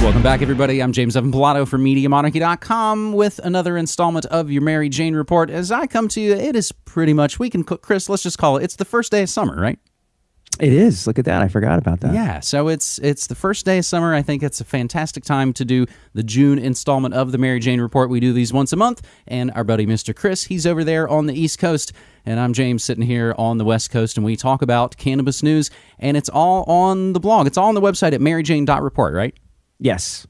Welcome back, everybody. I'm James Evan Pilato from MediaMonarchy.com with another installment of your Mary Jane Report. As I come to you, it is pretty much, we can, cook, Chris, let's just call it, it's the first day of summer, right? It is. Look at that. I forgot about that. Yeah, so it's it's the first day of summer. I think it's a fantastic time to do the June installment of the Mary Jane Report. We do these once a month, and our buddy Mr. Chris, he's over there on the East Coast, and I'm James sitting here on the West Coast, and we talk about cannabis news, and it's all on the blog. It's all on the website at maryjane.report, right? Yes.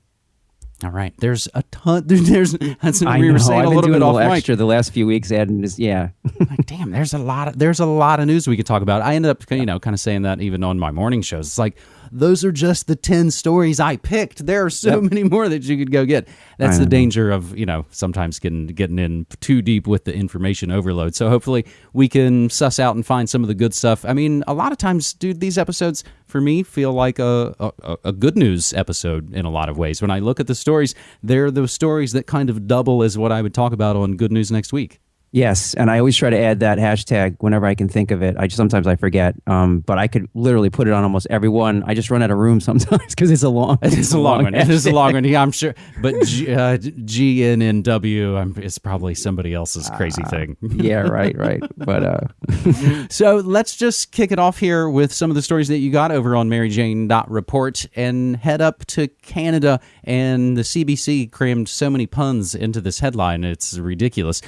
All right. There's a ton. There's that's I we know. were saying I've a little bit off little mic. extra the last few weeks, adding this. Yeah. like, damn, there's a lot of there's a lot of news we could talk about. I ended up, you know, kind of saying that even on my morning shows. It's like those are just the ten stories I picked. There are so many more that you could go get. That's the danger of you know sometimes getting getting in too deep with the information overload. So hopefully we can suss out and find some of the good stuff. I mean, a lot of times, dude, these episodes for me feel like a a, a good news episode in a lot of ways. When I look at the stories, they're those stories that kind of double as what I would talk about on Good News Next Week. Yes, and I always try to add that hashtag whenever I can think of it. I just, sometimes I forget, um, but I could literally put it on almost every one. I just run out of room sometimes because it's a long. It is a long one. It is a long one. Yeah, I'm sure. But G, uh, G N N W um, is probably somebody else's crazy thing. yeah, right, right. But uh, So let's just kick it off here with some of the stories that you got over on MaryJane.report and head up to Canada. And the CBC crammed so many puns into this headline, it's ridiculous.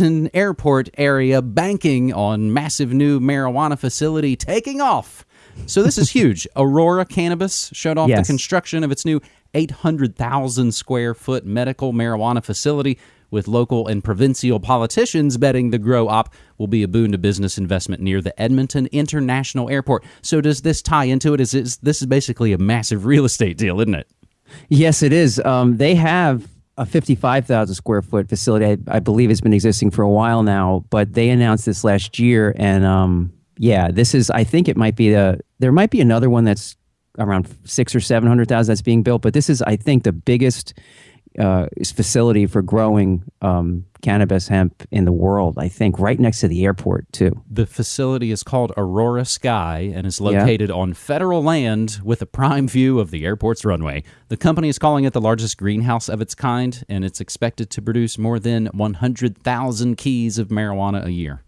Edmonton Airport area banking on massive new marijuana facility taking off. So this is huge. Aurora Cannabis showed off Yes. the construction of its new 800,000 square foot medical marijuana facility with local and provincial politicians betting the grow op will be a boon to business investment near the Edmonton International Airport. So does this tie into it? Is this, this is basically a massive real estate deal, isn't it? yes, it is. Um, they have a 55,000 square foot facility. I, I believe it's been existing for a while now, but they announced this last year. And um, yeah, this is, I think it might be the, there might be another one that's around six or 700,000 that's being built, but this is, I think, the biggest uh, facility for growing um, cannabis hemp in the world. I think right next to the airport too. The facility is called Aurora Sky and is Yeah. located on federal land with a prime view of the airport's runway. The company is calling it the largest greenhouse of its kind, and it's expected to produce more than 100,000 keys of marijuana a year.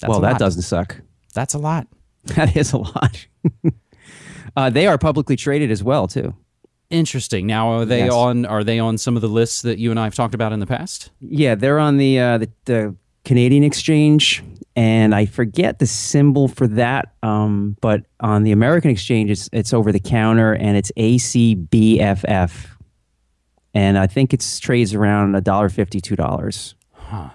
That's well, a that doesn't suck. That's a lot. That is a lot. uh, they are publicly traded as well too. Interesting. Now, are they Yes. on? Are they on some of the lists that you and I have talked about in the past? Yeah, they're on the uh, the, the Canadian exchange, and I forget the symbol for that. Um, but on the American exchange, it's it's over the counter, and it's ACBFF, and I think it's trades around a dollar fifty, two dollars. Huh.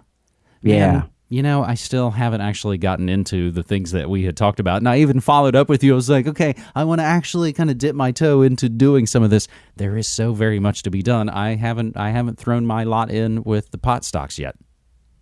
Yeah. Man, you know, I still haven't actually gotten into the things that we had talked about. And I even followed up with you. I was like, okay, I want to actually kind of dip my toe into doing some of this. There is so very much to be done. I haven't I haven't thrown my lot in with the pot stocks yet.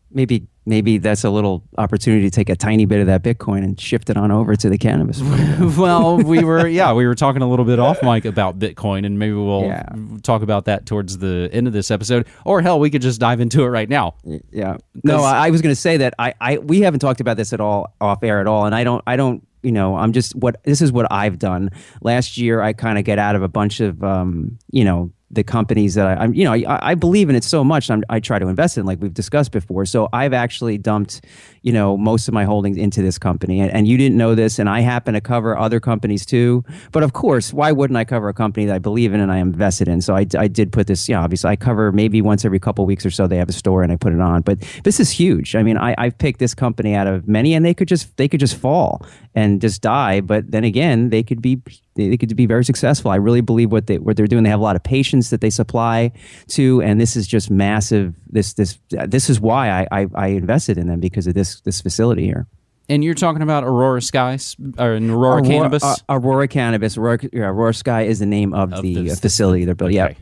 Maybe maybe that's a little opportunity to take a tiny bit of that Bitcoin and shift it on over to the cannabis. well, we were yeah, we were talking a little bit off mic about Bitcoin, and maybe we'll Yeah. talk about that towards the end of this episode. Or hell, we could just dive into it right now. Yeah. No, I, I was going to say that I, I we haven't talked about this at all off air at all, and I don't I don't you know I'm just what this is what I've done. Last year, I kind of get out of a bunch of um you know the companies that I, I'm you know I, I believe in it so much. I try to invest in like we've discussed before. So I've actually dumped you know most of my holdings into this company, and, and you didn't know this, and I happen to cover other companies too. But of course, why wouldn't I cover a company that I believe in and I invested in? So I, I did put this. Yeah, obviously I cover maybe once every couple weeks or so. They have a store and I put it on. But this is huge. I mean, I, I've picked this company out of many, and they could just they could just fall and just die. But then again, they could be they could be very successful. I really believe what they what they're doing. They have a lot of patients that they supply to, and this is just massive. This this this is why I I, I invested in them because of this this facility here. And you're talking about Aurora Skies or Aurora, Cannabis. uh, Aurora Cannabis. Aurora, Aurora Sky is the name of, Of the this- uh, facility they're building. Yeah. Okay.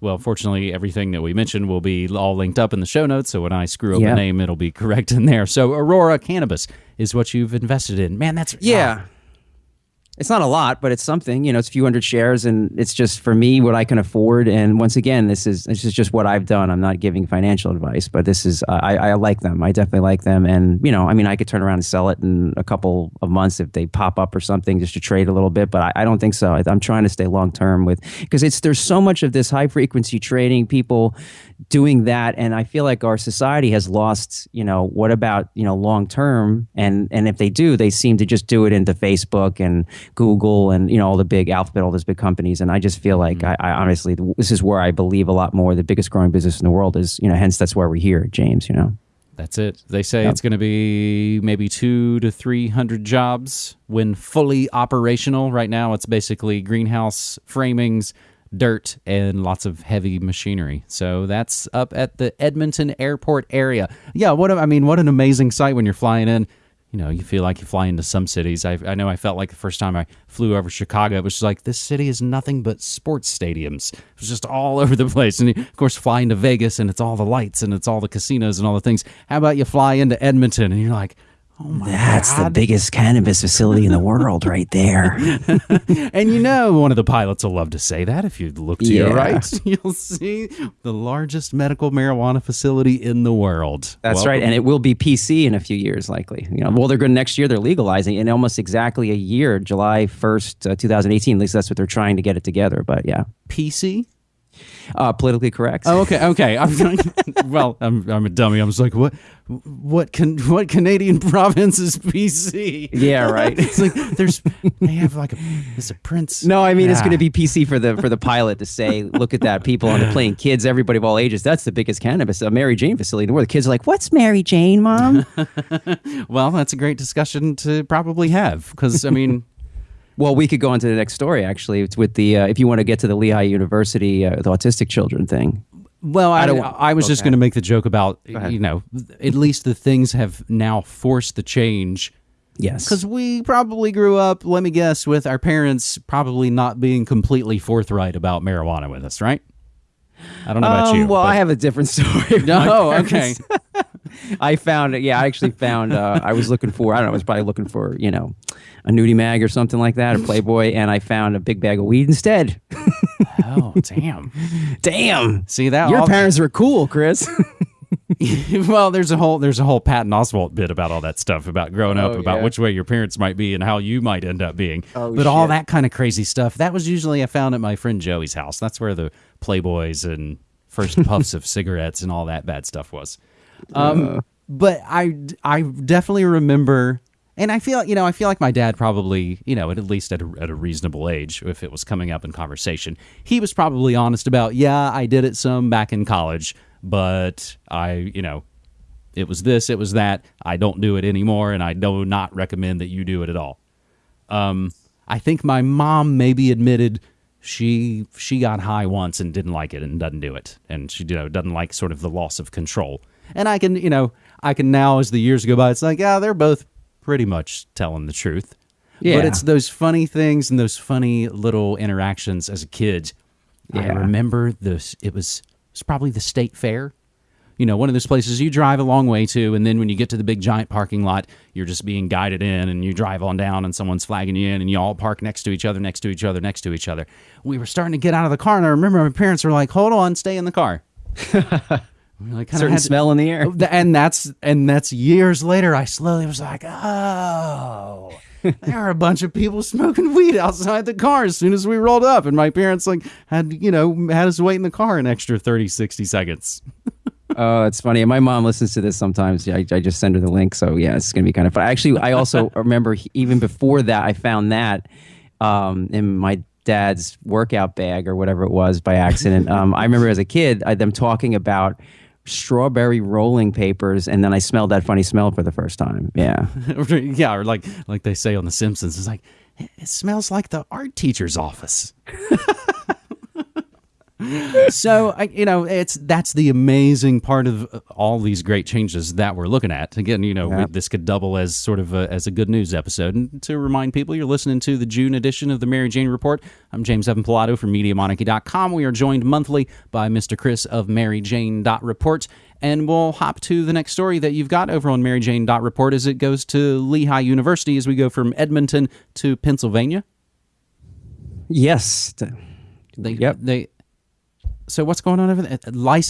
Well, fortunately, everything that we mentioned will be all linked up in the show notes. So when I screw up Yeah. a name, it'll be correct in there. So Aurora Cannabis is what you've invested in. Man, that's Yeah. It's not a lot, but it's something. You know, it's a few hundred shares, and it's just for me what I can afford. And once again, this is this is just what I've done. I'm not giving financial advice, but this is uh, I, I like them. I definitely like them, and you know, I mean, I could turn around and sell it in a couple of months if they pop up or something, just to trade a little bit. But I, I don't think so. I, I'm trying to stay long term with because it's there's so much of this high frequency trading, people doing that, and I feel like our society has lost. You know, what about you know long term? And and if they do, they seem to just do it into Facebook and Google and you know all the big alphabet, all those big companies. And I just feel like mm-hmm. I, I, honestly this is where I believe a lot more. The biggest growing business in the world is you know hence that's why we're here, James. You know. That's it. They say yep. it's going to be maybe two to three hundred jobs when fully operational. Right now, it's basically greenhouse framings, dirt, and lots of heavy machinery. So that's up at the Edmonton Airport area. Yeah, what I mean, what an amazing sight when you're flying in you know, you feel like you fly into some cities. I, I know I felt like the first time I flew over Chicago, it was like this city is nothing but sports stadiums. It was just all over the place. And you, of course, flying to Vegas and it's all the lights and it's all the casinos and all the things. How about you fly into Edmonton and you're like, Oh That's God. the biggest cannabis facility in the world, right there. and you know, one of the pilots will love to say that. If you look to yeah. your right, you'll see the largest medical marijuana facility in the world. That's Welcome. right, and it will be PC in a few years, likely. You know, well, they're going next year. They're legalizing in almost exactly a year, July first, uh, two thousand eighteen. At least that's what they're trying to get it together. But yeah, PC. Uh, politically correct. Oh, okay, okay. I'm, well, I'm, I'm a dummy. I was like, what, what, can, what Canadian province is PC? Yeah, right. it's like there's they have like a it's a prince. No, I mean yeah. it's going to be PC for the for the pilot to say, look at that, people on the plane, kids, everybody of all ages. That's the biggest cannabis, a Mary Jane facility in the world. The kids are like, what's Mary Jane, mom? well, that's a great discussion to probably have because I mean. Well, we could go on to the next story. Actually, it's with the uh, if you want to get to the Lehigh University uh, the autistic children thing. Well, I, I, I was okay. just going to make the joke about you know at least the things have now forced the change. Yes, because we probably grew up. Let me guess, with our parents probably not being completely forthright about marijuana with us, right? I don't know about um, you. Well, but... I have a different story. No, okay. I found it. Yeah, I actually found. Uh, I was looking for. I don't know. I was probably looking for you know, a nudie mag or something like that, a Playboy, and I found a big bag of weed instead. oh damn! damn! See that? Your all... parents were cool, Chris. well, there's a whole there's a whole Patton Oswalt bit about all that stuff about growing oh, up, about yeah. which way your parents might be and how you might end up being. Oh, but shit. all that kind of crazy stuff that was usually I found at my friend Joey's house. That's where the Playboys and first puffs of cigarettes and all that bad stuff was. Um, uh. But I I definitely remember. And I feel, you know, I feel like my dad probably, you know, at least at a, at a reasonable age, if it was coming up in conversation, he was probably honest about, yeah, I did it some back in college, but I, you know, it was this, it was that. I don't do it anymore, and I do not recommend that you do it at all. Um, I think my mom maybe admitted she she got high once and didn't like it and doesn't do it, and she you know doesn't like sort of the loss of control. And I can you know I can now as the years go by, it's like yeah they're both pretty much telling the truth. Yeah. But it's those funny things and those funny little interactions as a kid. Yeah. I remember this. It was it's probably the state fair. You know, one of those places you drive a long way to, and then when you get to the big giant parking lot, you're just being guided in, and you drive on down, and someone's flagging you in, and you all park next to each other, next to each other, next to each other. We were starting to get out of the car, and I remember my parents were like, "Hold on, stay in the car." like certain smell in the air, and that's and that's years later. I slowly was like, "Oh." there are a bunch of people smoking weed outside the car as soon as we rolled up and my parents like had you know had us wait in the car an extra 30 60 seconds oh that's funny and my mom listens to this sometimes I, I just send her the link so yeah it's gonna be kind of fun actually i also remember even before that i found that um, in my dad's workout bag or whatever it was by accident um, i remember as a kid I, them talking about strawberry rolling papers, and then I smelled that funny smell for the first time. Yeah, yeah, or like like they say on The Simpsons, it's like it smells like the art teacher's office. so I, you know, it's that's the amazing part of uh, all these great changes that we're looking at. Again, you know, we, this could double as sort of a, as a good news episode. And to remind people, you're listening to the June edition of the Mary Jane Report. I'm James Evan Pilato from MediaMonarchy.com. We are joined monthly by Mr. Chris of MaryJane.report. And we'll hop to the next story that you've got over on MaryJane.report as it goes to Lehigh University as we go from Edmonton to Pennsylvania. Yes. They, Yep. They. So what's going on over there?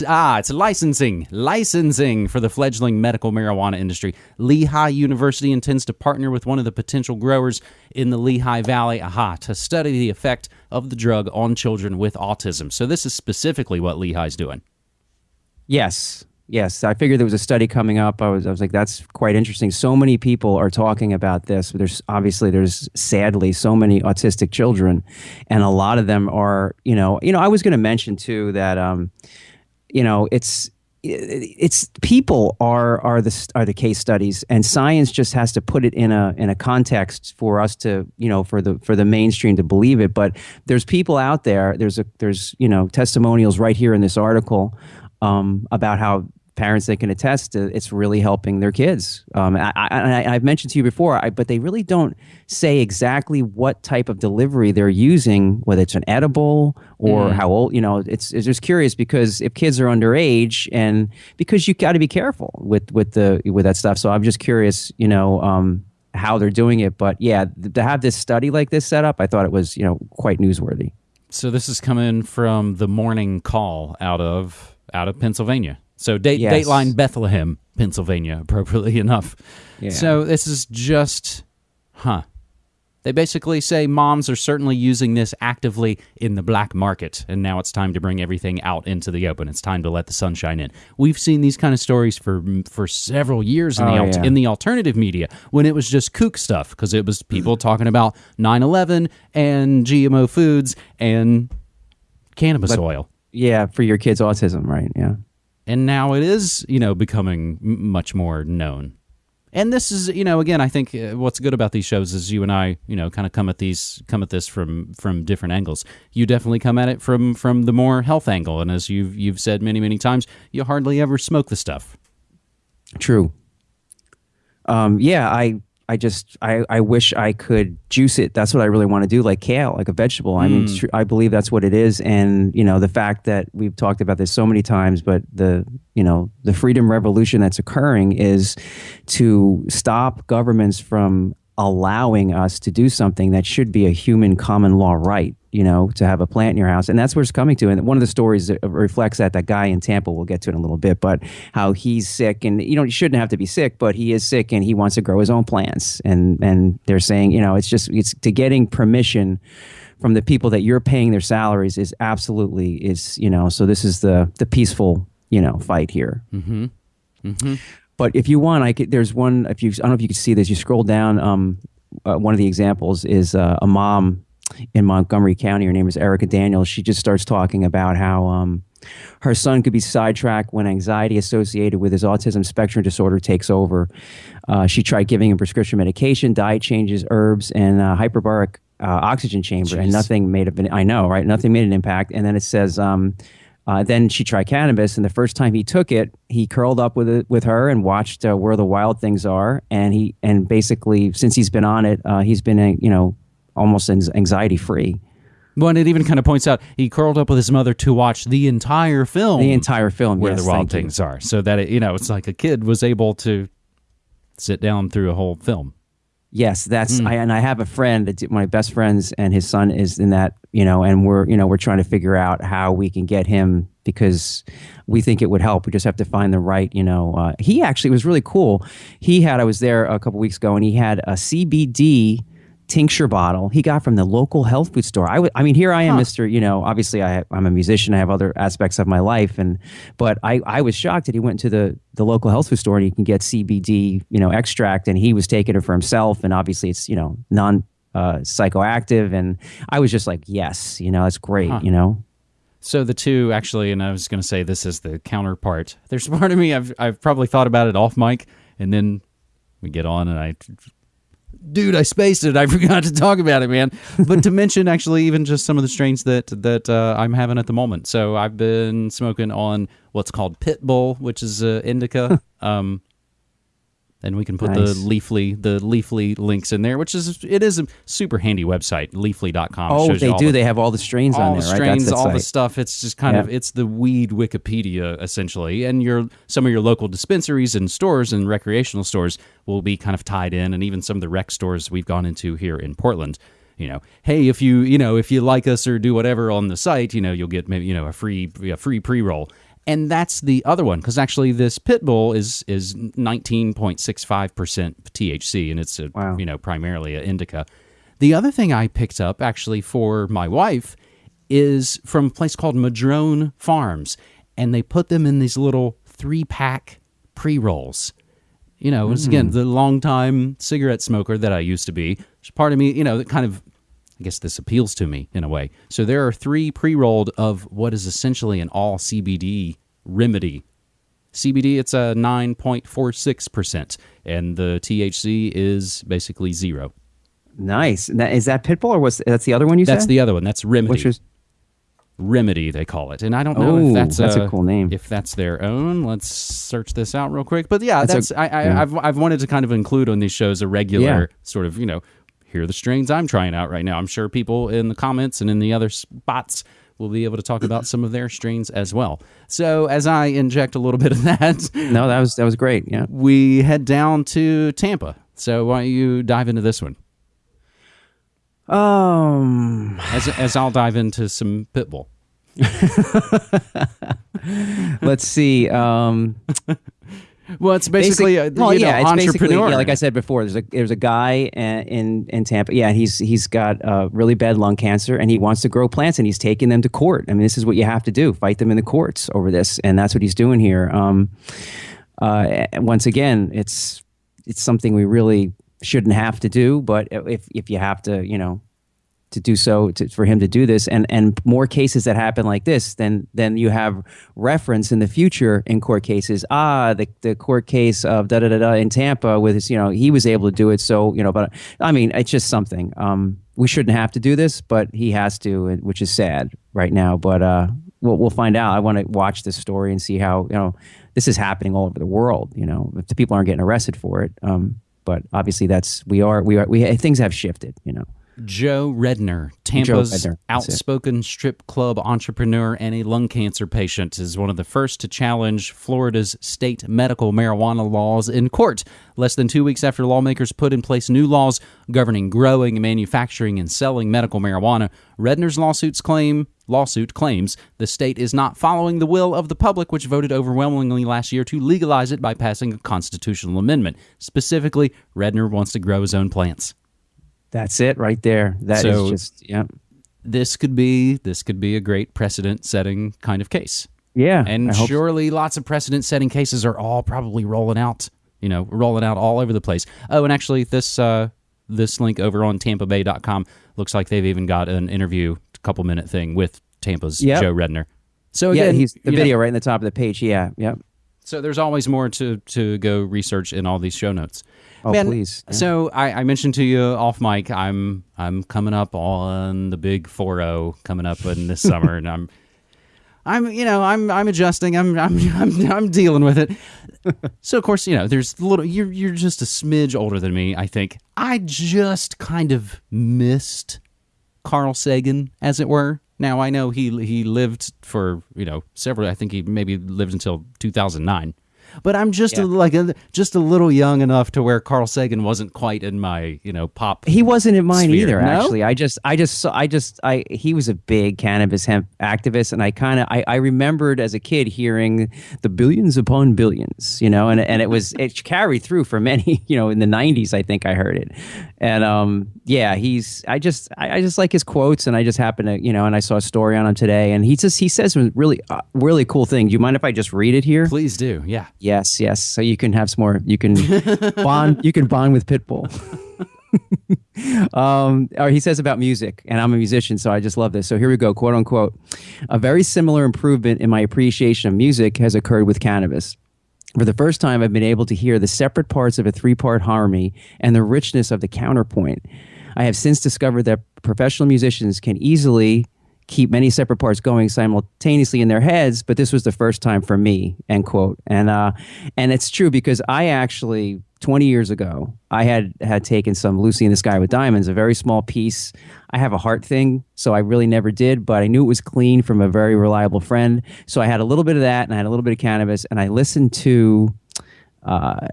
Ah, it's licensing, licensing for the fledgling medical marijuana industry. Lehigh University intends to partner with one of the potential growers in the Lehigh Valley, aha, to study the effect of the drug on children with autism. So this is specifically what Lehigh's doing. Yes. Yes, I figured there was a study coming up. I was, I was like, that's quite interesting. So many people are talking about this. There's obviously there's sadly so many autistic children, and a lot of them are, you know, you know. I was going to mention too that, um, you know, it's it's people are are the are the case studies, and science just has to put it in a in a context for us to, you know, for the for the mainstream to believe it. But there's people out there. There's a there's you know testimonials right here in this article um, about how parents that can attest to it's really helping their kids. Um, I, I, I've mentioned to you before, I, but they really don't say exactly what type of delivery they're using, whether it's an edible or how old. You know, it's, it's just curious because if kids are underage, and because you got to be careful with with the with that stuff. So I'm just curious, you know. Um, how they're doing it, but yeah, th- to have this study like this set up, I thought it was you know quite newsworthy. So this is coming from the morning call out of out of Pennsylvania. So date Yes. Dateline Bethlehem, Pennsylvania, appropriately enough. Yeah. So this is just, huh? They basically say moms are certainly using this actively in the black market, and now it's time to bring everything out into the open. It's time to let the sunshine in. We've seen these kind of stories for for several years in the Oh, al- yeah. in the alternative media when it was just kook stuff because it was people talking about 9/11 and GMO foods and cannabis oil. Yeah, for your kids' autism, right? Yeah. and now it is you know becoming much more known and this is you know again i think uh, what's good about these shows is you and i you know kind of come at these come at this from from different angles you definitely come at it from from the more health angle and as you've you've said many many times you hardly ever smoke the stuff True. Um, yeah, I I just I, I wish I could juice it. That's what I really want to do, like kale, like a vegetable. I mean, mm. it's true, I believe that's what it is. And you know, the fact that we've talked about this so many times, but the you know the freedom revolution that's occurring is to stop governments from allowing us to do something that should be a human common law right you know to have a plant in your house and that's where it's coming to and one of the stories that reflects that that guy in tampa we'll get to in a little bit but how he's sick and you know he shouldn't have to be sick but he is sick and he wants to grow his own plants and and they're saying you know it's just it's to getting permission from the people that you're paying their salaries is absolutely is you know so this is the the peaceful you know fight here but if you want, I could, there's one. If you, I don't know if you can see this. You scroll down. Um, uh, one of the examples is uh, a mom in Montgomery County. Her name is Erica Daniels. She just starts talking about how um, her son could be sidetracked when anxiety associated with his autism spectrum disorder takes over. Uh, she tried giving him prescription medication, diet changes, herbs, and uh, hyperbaric uh, oxygen chamber, and nothing made a, I know, right? Nothing made an impact. And then it says. Um, uh, then she tried cannabis, and the first time he took it, he curled up with it with her and watched uh, where the wild things are. And he and basically, since he's been on it, uh, he's been uh, you know almost anxiety free well and it even kind of points out he curled up with his mother to watch the entire film the entire film. where yes, the wild thank you. things are so that it, you know it's like a kid was able to sit down through a whole film Yes, that's Hmm. I, and I have a friend, it's my best friends, and his son is in that. You know, and we're you know we're trying to figure out how we can get him because we think it would help. We just have to find the right. You know, uh, he actually was really cool. He had I was there a couple weeks ago, and he had a CBD tincture bottle he got from the local health food store. I w- I mean, here I am, Mister. You know, obviously I, I'm a musician. I have other aspects of my life, and but I, I was shocked that he went to the the local health food store and he can get CBD, you know, extract, and he was taking it for himself, and obviously it's you know non uh, psychoactive, and I was just like, yes, you know, that's great, you know. So the two actually, and I was going to say this is the counterpart. There's part of me I've I've probably thought about it off mic, and then we get on, and I, dude, I spaced it. I forgot to talk about it, man. But to mention actually even just some of the strains that that uh, I'm having at the moment. So I've been smoking on what's called Pitbull, which is uh, indica. um, and we can put Nice. the Leafly the Leafly links in there, which is it is a super handy website, Leafly.com. Oh, they do. the- they have all the strains all on the there, right? strains, That's all the stuff. It's just kind of it's the weed Wikipedia essentially, and your some of your local dispensaries and stores and recreational stores will be kind of tied in, and even some of the rec stores we've gone into here in Portland. you know, hey, if you you know if you like us or do whatever on the site, you know, you'll get maybe you know a free a free pre roll. And that's the other one because actually this pit bull is is 19.65 percent THC and it's a Wow. you know primarily an indica. The other thing I picked up actually for my wife is from a place called Madrone Farms, and they put them in these little three pack pre rolls. You know, it's again hmm. the longtime cigarette smoker that I used to be. Part of me, you know, that kind of I guess this appeals to me in a way. So there are three pre rolled of what is essentially an all CBD remedy. CBD, it's a 9.46%, and the THC is basically zero. Nice. Is that Pitbull or was that's the other one you That's said? That's the other one. That's remedy. Which was remedy they call it and i don't know Oh, if that's, that's a uh, cool name. if that's their own let's search this out real quick but yeah That's that's, a- I, I yeah. I've, I've wanted to kind of include on these shows a regular Yeah. sort of you know here are the strains i'm trying out right now i'm sure people in the comments and in the other spots will be able to talk about some of their strains as well so as i inject a little bit of that no, that was that was great. Yeah. we head down to tampa so why don't you dive into this one Um. as, as i'll dive into some pitbull let's see. Um. well it's basically a Basic- well, you know, yeah, it's basically entrepreneur yeah, like I said before. There's a there's a guy uh, in in Tampa. Yeah, he's he's got uh, really bad lung cancer, and he wants to grow plants, and he's taking them to court. I mean, this is what you have to do: fight them in the courts over this, and that's what he's doing here. Um, uh, once again, it's it's something we really shouldn't have to do, but if if you have to, you know, to do so to, for him to do this. And and more cases that happen like this then then you have reference in the future in court cases. Ah the, the court case of da da da da in Tampa with his you know he was able to do it. So you know but I mean it's just something. Um we shouldn't have to do this but he has to which is sad right now. But uh we'll, we'll find out. I want to watch this story and see how you know this is happening all over the world you know if the people aren't getting arrested for it. Um but obviously that's we are we are we things have shifted you know Joe Redner, Tampa's Redner, that's it. outspoken strip club entrepreneur and a lung cancer patient, is one of the first to challenge Florida's state medical marijuana laws in court. Less than two weeks after lawmakers put in place new laws governing growing, manufacturing, and selling medical marijuana, Redner's lawsuits claim lawsuit claims the state is not following the will of the public, which voted overwhelmingly last year to legalize it by passing a constitutional amendment. Specifically, Redner wants to grow his own plants. That's it right there. That is So- just yeah. this could be this could be a great precedent setting kind of case. Yeah. And hope so. surely lots of precedent setting cases are all probably rolling out, you know, rolling out all over the place. Oh, and actually this uh this link over on tampabay.com looks like they've even got an interview a couple minute thing with Tampa's Yep. Joe Redner. So Yeah, again, he's the you know, video right in the top of the page. Yeah, yeah. So there's always more to to go research in all these show notes. Oh, please. Yeah. So I, I mentioned to you off mic, I'm I'm coming up on the big 4-0 coming up in this summer, and I'm I'm you know I'm I'm adjusting. I'm I'm I'm, I'm dealing with it. so of course you know there's a little. You're you're just a smidge older than me. I think I just kind of missed Carl Sagan, as it were. Now I know he he lived for you know several. I think he maybe lived until 2009. But I'm just a, like a, just a little young enough to where Carl Sagan wasn't quite in my you know pop. he wasn't in mine Sphere. either. No? Actually, I just, I just, saw, I just, I. He was a big cannabis hemp activist, and I kind of, I, I remembered as a kid hearing the billions upon billions, you know, and and it was it carried through for many, you know, in the '90s. I think I heard it, and um, yeah, he's. I just, I, I just like his quotes, and I just happened to, you know, and I saw a story on him today, and he just, he says some really, uh, really cool thing. Do you mind if I just read it here? Please do, yeah. Yes, yes. So you can have some more. You can bond. You can bond with Pitbull. um, or he says about music, and I'm a musician, so I just love this. So here we go, quote unquote. A very similar improvement in my appreciation of music has occurred with cannabis. For the first time, I've been able to hear the separate parts of a three part harmony and the richness of the counterpoint. I have since discovered that professional musicians can easily keep many separate parts going simultaneously in their heads, but this was the first time for me, end quote. And uh, and it's true because I actually 20 years ago, I had had taken some Lucy in the Sky with Diamonds, a very small piece. I have a heart thing, so I really never did, but I knew it was clean from a very reliable friend. So I had a little bit of that and I had a little bit of cannabis, and I listened to uh,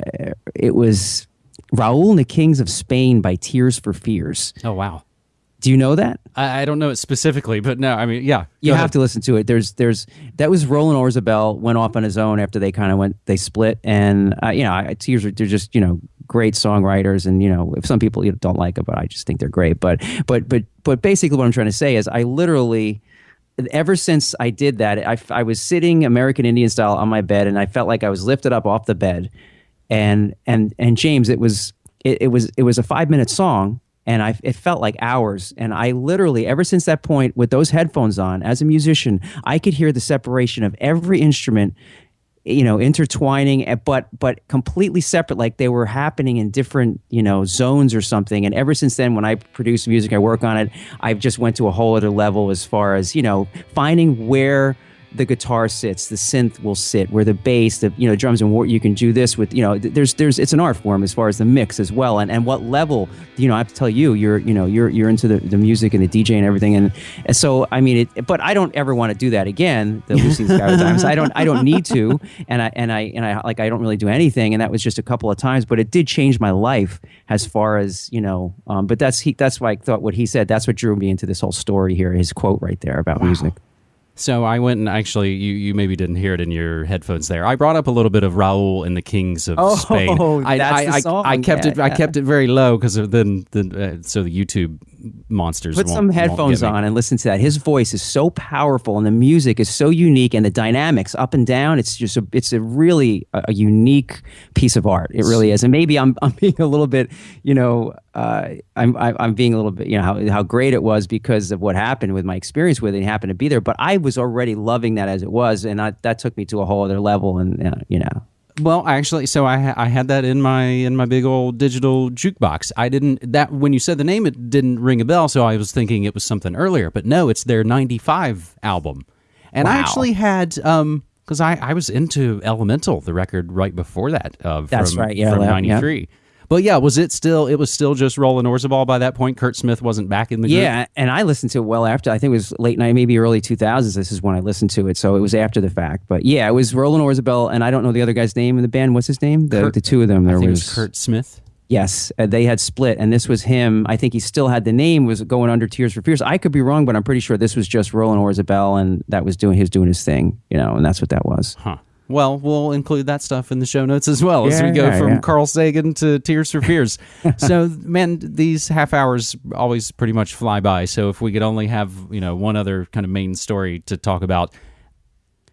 it was Raoul and the Kings of Spain by Tears for Fears. Oh wow. Do you know that? I, I don't know it specifically, but no, I mean, yeah. You have to listen to it. There's, there's that was Roland Orzabal went off on his own after they kind of went, they split, and uh, you know, I, Tears are they're just you know great songwriters, and you know, if some people you know, don't like it, but I just think they're great. But, but, but, but basically, what I'm trying to say is, I literally ever since I did that, I, I was sitting American Indian style on my bed, and I felt like I was lifted up off the bed, and and and James, it was it, it was it was a five minute song, and I it felt like hours, and I literally ever since that point with those headphones on, as a musician, I could hear the separation of every instrument you know intertwining eh, but but completely separate like they were happening in different you know zones or something. And ever since then when i produce music i work on it i've just went to a whole other level as far as you know finding where the guitar sits, the synth will sit, where the bass, the you know drums and what you can do this with. You know, there's there's it's an art form as far as the mix as well, and and what level. You know, I have to tell you, you're you know you're you're into the, the music and the DJ and everything, and, and so I mean, it, but I don't ever want to do that again. The Lucy Sky times, I don't I don't need to, and I and I and I like I don't really do anything, and that was just a couple of times, but it did change my life as far as you know. Um, but that's he that's why I thought what he said. That's what drew me into this whole story here. His quote right there about wow. music. So I went and actually, you, you maybe didn't hear it in your headphones there. I brought up a little bit of Raoul and the Kings of oh, Spain. I, that's I, the song. I, I kept yeah, it. yeah. I kept it very low because then, then uh, so the YouTube monsters put some headphones on and listen to that. His voice is so powerful and the music is so unique and the dynamics up and down. It's just a, it's a really a, a unique piece of art. It really is. And maybe I'm I'm being a little bit, you know, uh, I'm I'm being a little bit, you know, how how great it was because of what happened with my experience with it. and happened to be there, but I was already loving that as it was, and I, that took me to a whole other level. And uh, you know, well, actually, so I I had that in my in my big old digital jukebox. I didn't that when you said the name, it didn't ring a bell. So I was thinking it was something earlier, but no, it's their '95 album. And wow. I actually had um because I I was into Elemental, the record right before that. Uh, That's from, right, yeah, from yeah. '93. But yeah, was it still? It was still just Roland Orzabal by that point. Kurt Smith wasn't back in the group. Yeah, and I listened to it well after. I think it was late night, maybe early two thousands. This is when I listened to it, so it was after the fact. But yeah, it was Roland Orzabal, and I don't know the other guy's name in the band. What's his name? The, Kurt, the two of them. There I think was, it was Kurt Smith. Yes, uh, they had split, and this was him. I think he still had the name, was going under Tears for Fears. I could be wrong, but I'm pretty sure this was just Roland Orzabal, and that was doing his doing his thing, you know, and that's what that was. Huh. Well, we'll include that stuff in the show notes as well as we go yeah, from yeah. Carl Sagan to Tears for Fears. so, man, these half hours always pretty much fly by. So, if we could only have you know one other kind of main story to talk about,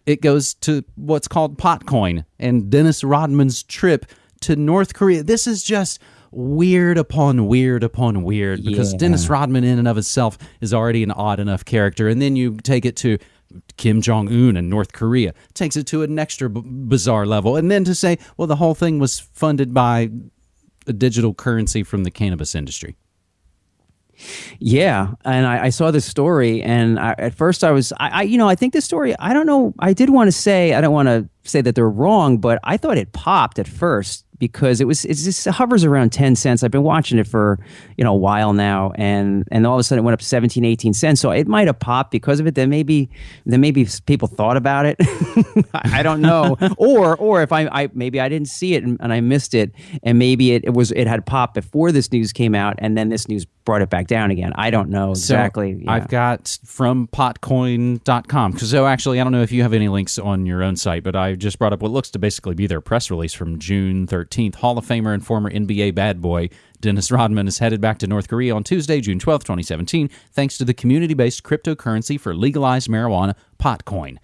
it goes to what's called Potcoin and Dennis Rodman's trip to North Korea. This is just weird upon weird upon weird because Yeah. Dennis Rodman in and of itself is already an odd enough character, and then you take it to Kim Jong Un and North Korea takes it to an extra b- bizarre level, and then to say, well, the whole thing was funded by a digital currency from the cannabis industry. Yeah, and I, I saw this story, and I, at first I was, I, I, you know, I think this story. I don't know. I did want to say, I don't want to say that they're wrong, but I thought it popped at first because it was, it just hovers around ten cents. I've been watching it for you know a while now, and and all of a sudden it went up to 17, 18 cents. So it might have popped because of it. Then maybe, then maybe people thought about it. I I don't know, or or if I, I maybe I didn't see it and, and I missed it, and maybe it, it was it had popped before this news came out, and then this news brought it back down again. I don't know exactly. So yeah. I've got from potcoin.com. So actually, I don't know if you have any links on your own site, but I just brought up what looks to basically be their press release from June 13th. Hall of Famer and former NBA bad boy Dennis Rodman is headed back to North Korea on Tuesday, June 12, 2017, thanks to the community based cryptocurrency for legalized marijuana, Potcoin.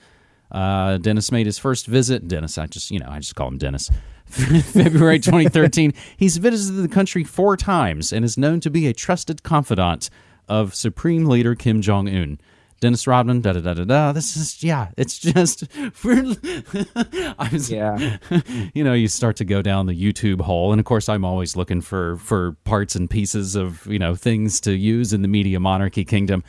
Uh, Dennis made his first visit. Dennis, I just, you know, I just call him Dennis. February 2013. He's visited the country four times and is known to be a trusted confidant of Supreme Leader Kim Jong Un. Dennis Rodman, da da da da da. This is yeah. It's just, I was, Yeah. you know, you start to go down the YouTube hole, and of course, I'm always looking for for parts and pieces of you know things to use in the media monarchy kingdom.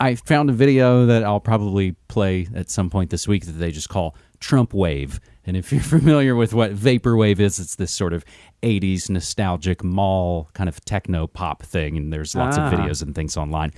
I found a video that I'll probably play at some point this week that they just call Trump Wave. And if you're familiar with what Vaporwave is, it's this sort of 80s nostalgic mall kind of techno pop thing. And there's lots Ah. of videos and things online.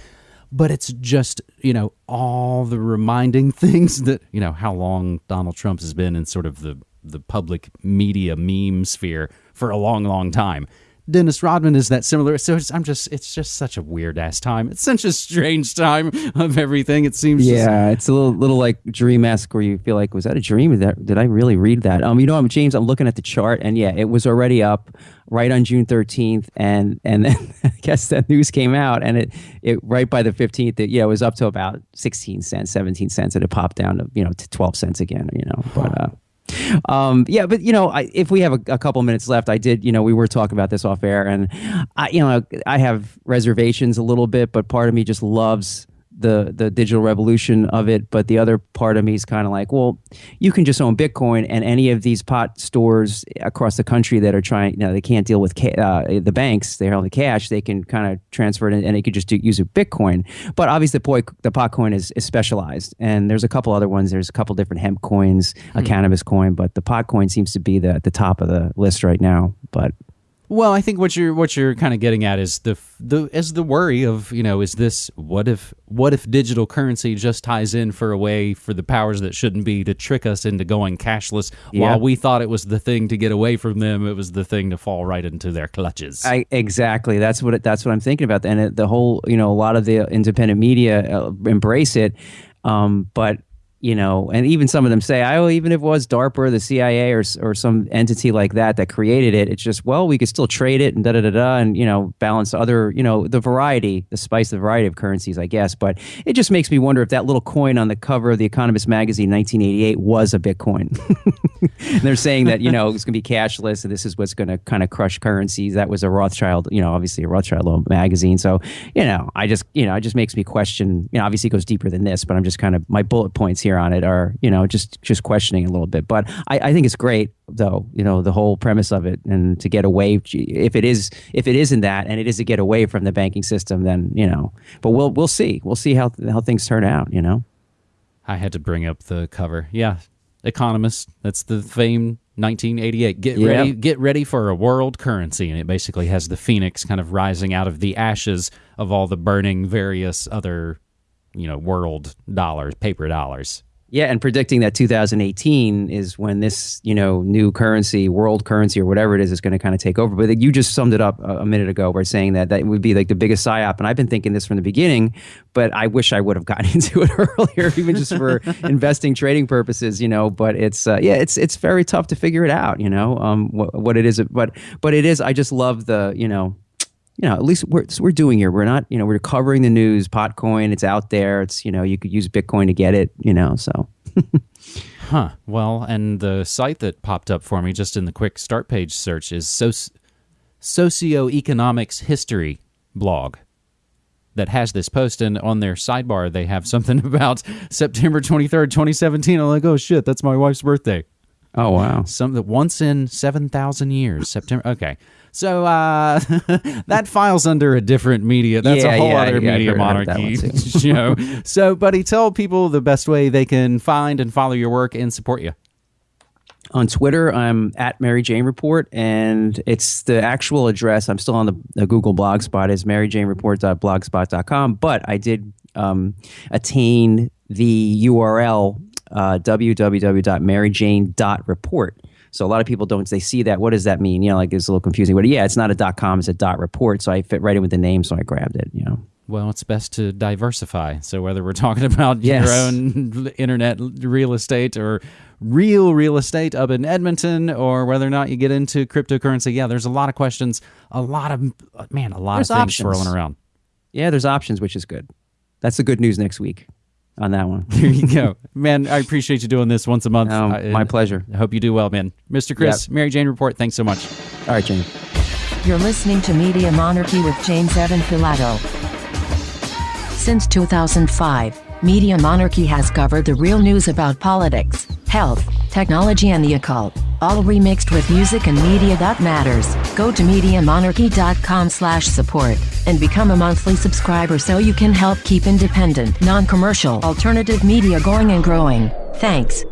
But it's just, you know, all the reminding things that, you know, how long Donald Trump has been in sort of the, the public media meme sphere for a long, long time. Dennis Rodman is that similar. So I'm just, it's just such a weird ass time. It's such a strange time of everything. It seems. Yeah, it's a little, little like dream esque where you feel like, was that a dream? Did, that, did I really read that? Um, you know, I'm James. I'm looking at the chart, and yeah, it was already up right on June 13th, and and then I guess that news came out, and it it right by the 15th, it, yeah, it was up to about 16 cents, 17 cents, and it popped down to you know to 12 cents again. You know, but. Uh, um, yeah, but you know, I, if we have a, a, couple minutes left, I did, you know, we were talking about this off air, and I, you know, I have reservations a little bit, but part of me just loves the the digital revolution of it but the other part of me is kind of like well you can just own bitcoin and any of these pot stores across the country that are trying you know they can't deal with ca- uh, the banks they hold the cash they can kind of transfer it and, and they could just do, use a bitcoin but obviously the, poi, the pot coin is, is specialized and there's a couple other ones there's a couple different hemp coins a hmm. cannabis coin but the pot coin seems to be the, at the top of the list right now but well, I think what you're what you're kind of getting at is the the is the worry of you know is this what if what if digital currency just ties in for a way for the powers that shouldn't be to trick us into going cashless yeah. while we thought it was the thing to get away from them it was the thing to fall right into their clutches. I, exactly that's what it, that's what I'm thinking about and it, the whole you know a lot of the independent media uh, embrace it, um, but you know, and even some of them say, "Oh, even if it was DARPA, or the CIA, or or some entity like that that created it, it's just well, we could still trade it and da da da da, and you know, balance other, you know, the variety, the spice, the variety of currencies, I guess. But it just makes me wonder if that little coin on the cover of the Economist magazine, 1988, was a Bitcoin. they're saying that you know it's going to be cashless, and this is what's going to kind of crush currencies. That was a Rothschild, you know, obviously a Rothschild magazine. So you know, I just you know, it just makes me question. You know, obviously it goes deeper than this, but I'm just kind of my bullet points here here on it are you know just just questioning a little bit. But I, I think it's great though you know the whole premise of it and to get away if it is if it isn't that and it is to get away from the banking system then you know but we'll we'll see. We'll see how how things turn out you know? I had to bring up the cover. Yeah. Economist that's the famed 1988 get yep. ready get ready for a world currency. And it basically has the phoenix kind of rising out of the ashes of all the burning various other you know world dollars, paper dollars. Yeah, and predicting that 2018 is when this, you know, new currency, world currency or whatever it is, is going to kind of take over. But you just summed it up a, minute ago by saying that that would be like the biggest psyop. And I've been thinking this from the beginning, but I wish I would have gotten into it earlier, even just for investing, trading purposes, you know. But it's uh, yeah, it's it's very tough to figure it out, you know, um, what, what it is. But but it is. I just love the, you know, you know, at least we're we're doing here. We're not, you know, we're covering the news. Potcoin, it's out there. It's you know, you could use Bitcoin to get it. You know, so. huh. Well, and the site that popped up for me just in the quick start page search is soci- socioeconomics history blog that has this post and on their sidebar they have something about September 23rd, 2017. I'm like, "Oh shit, that's my wife's birthday." Oh wow. Some that once in 7,000 years. September Okay. So uh, that files under a different media. That's yeah, a whole yeah, other yeah, media monarchy show. so, buddy, tell people the best way they can find and follow your work and support you. On Twitter, I'm at Mary Jane Report, and it's the actual address. I'm still on the, the Google blog spot is maryjanereport.blogspot.com, but I did um, attain the URL uh, www.maryjane.report. So a lot of people don't. They see that. What does that mean? You know, like it's a little confusing. But yeah, it's not a dot com. It's a dot report. So I fit right in with the name. So I grabbed it. You know. Well, it's best to diversify. So whether we're talking about yes. your own internet real estate or real real estate up in Edmonton, or whether or not you get into cryptocurrency, yeah, there's a lot of questions. A lot of man, a lot there's of things options. rolling around. Yeah, there's options, which is good. That's the good news next week on that one. there you go, man. I appreciate you doing this once a month. Um, I, my pleasure. I hope you do well, man. Mr. Chris, yep. Mary Jane Report. Thanks so much. All right, Jane. You're listening to Media Monarchy with James Evan Pilato. Since 2005, Media Monarchy has covered the real news about politics, health, technology, and the occult all remixed with music and media that matters. Go to MediaMonarchy.com slash support and become a monthly subscriber so you can help keep independent, non-commercial, alternative media going and growing. Thanks.